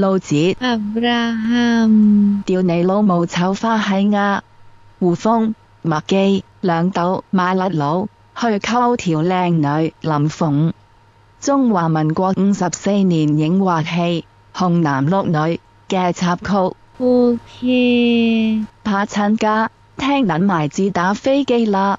老子，掉你老母丑花嘿鸭，胡风麦基两斗马勒佬去沟条靓女林凤，中华民国五十四年影画戏《红男绿女》嘅插曲。天，怕亲家，听捻埋自打飞机啦。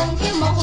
梦天梦。